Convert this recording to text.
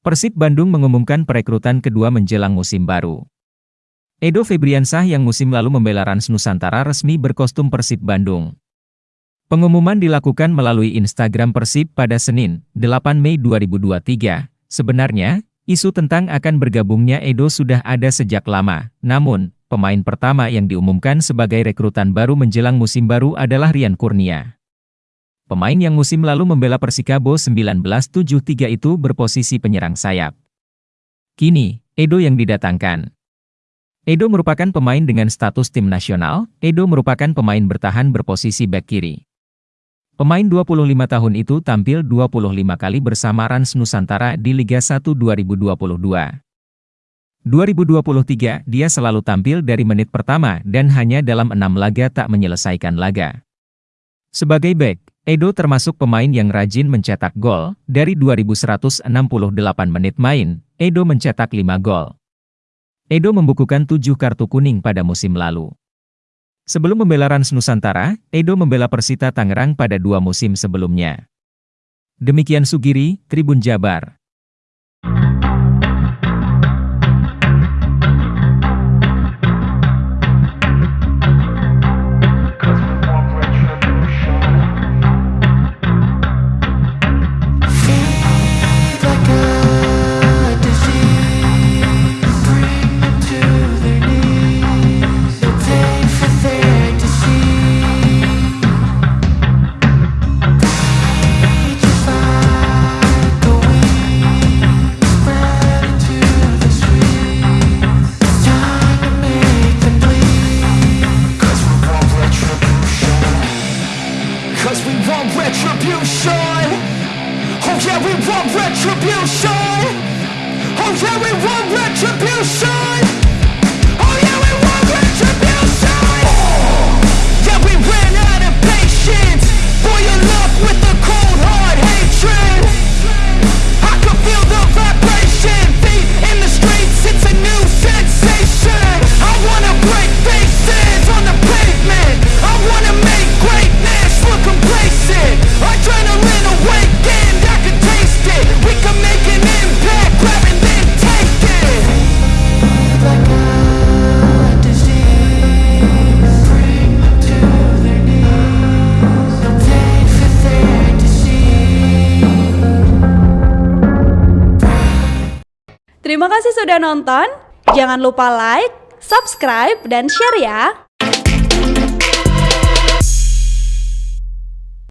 Persib Bandung mengumumkan perekrutan kedua menjelang musim baru. Edo Febriansah yang musim lalu membela Rans Nusantara resmi berkostum Persib Bandung. Pengumuman dilakukan melalui Instagram Persib pada Senin, 8 Mei 2023. Sebenarnya, isu tentang akan bergabungnya Edo sudah ada sejak lama, namun, pemain pertama yang diumumkan sebagai rekrutan baru menjelang musim baru adalah Rian Kurnia. Pemain yang musim lalu membela Persikabo 1973 itu berposisi penyerang sayap. Kini, Edo yang didatangkan. Edo merupakan pemain dengan status tim nasional, Edo merupakan pemain bertahan berposisi back kiri. Pemain 25 tahun itu tampil 25 kali bersama Rans Nusantara di Liga 1 2022. 2023, dia selalu tampil dari menit pertama dan hanya dalam enam laga tak menyelesaikan laga. Sebagai back, Edo termasuk pemain yang rajin mencetak gol, dari 2168 menit main, Edo mencetak 5 gol. Edo membukukan 7 kartu kuning pada musim lalu. Sebelum membela Rans Nusantara, Edo membela Persita Tangerang pada dua musim sebelumnya. Demikian Sugiri, Tribun Jabar. Retribution. Oh yeah, we want retribution. Oh yeah, we want retribution. Terima kasih sudah nonton. Jangan lupa like, subscribe, dan share ya.